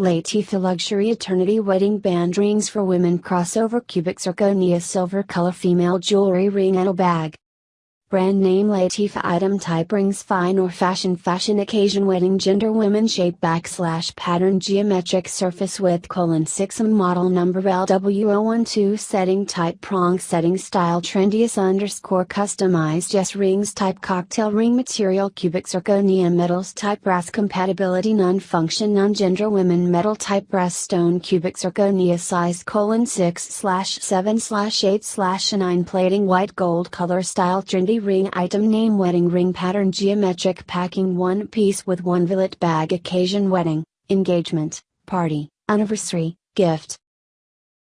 Latifa Luxury Eternity Wedding Band Rings for Women Crossover Cubic Zirconia Silver Color Female Jewelry Ring and a Bag. Brand name Latifa item type rings fine or fashion fashion occasion wedding gender women shape backslash pattern geometric surface width colon 6 model number LW012 setting type prong setting style trendiest underscore customized yes rings type cocktail ring material cubic zirconia metals type brass compatibility non function non gender women metal type brass stone cubic zirconia size colon 6 slash 7 slash 8 slash 9 plating white gold color style trendy ring item name wedding ring pattern geometric packing one piece with one billet bag occasion wedding, engagement, party, anniversary, gift,